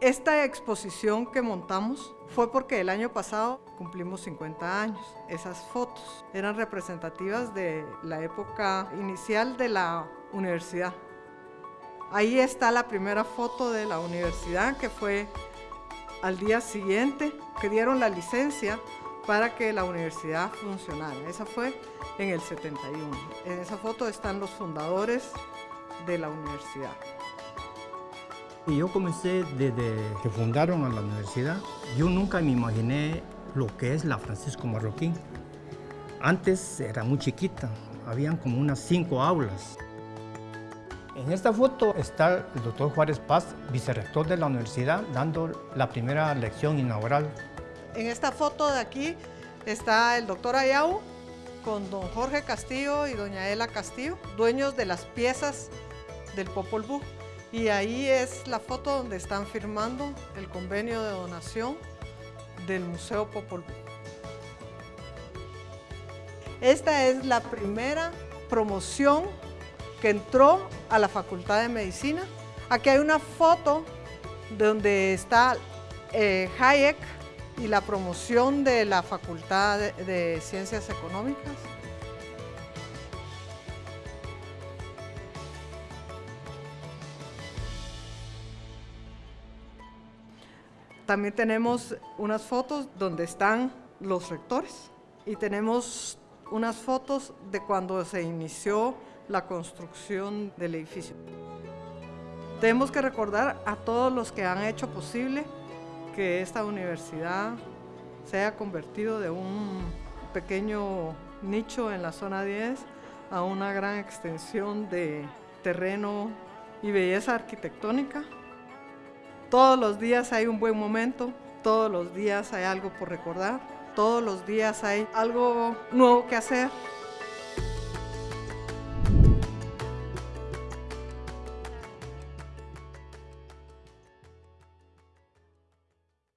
Esta exposición que montamos fue porque el año pasado cumplimos 50 años. Esas fotos eran representativas de la época inicial de la universidad. Ahí está la primera foto de la universidad que fue al día siguiente que dieron la licencia para que la universidad funcionara. Esa fue en el 71. En esa foto están los fundadores de la universidad. Yo comencé desde que fundaron a la universidad. Yo nunca me imaginé lo que es la Francisco Marroquín. Antes era muy chiquita, habían como unas cinco aulas. En esta foto está el doctor Juárez Paz, vicerrector de la universidad, dando la primera lección inaugural. En esta foto de aquí está el doctor Ayau con don Jorge Castillo y doña Ela Castillo, dueños de las piezas del Popol Vuh. Y ahí es la foto donde están firmando el convenio de donación del Museo Popol Vuh. Esta es la primera promoción que entró a la Facultad de Medicina. Aquí hay una foto donde está eh, Hayek y la promoción de la Facultad de, de Ciencias Económicas. También tenemos unas fotos donde están los rectores y tenemos unas fotos de cuando se inició la construcción del edificio. Tenemos que recordar a todos los que han hecho posible que esta universidad se haya convertido de un pequeño nicho en la zona 10 a una gran extensión de terreno y belleza arquitectónica. Todos los días hay un buen momento, todos los días hay algo por recordar, todos los días hay algo nuevo que hacer.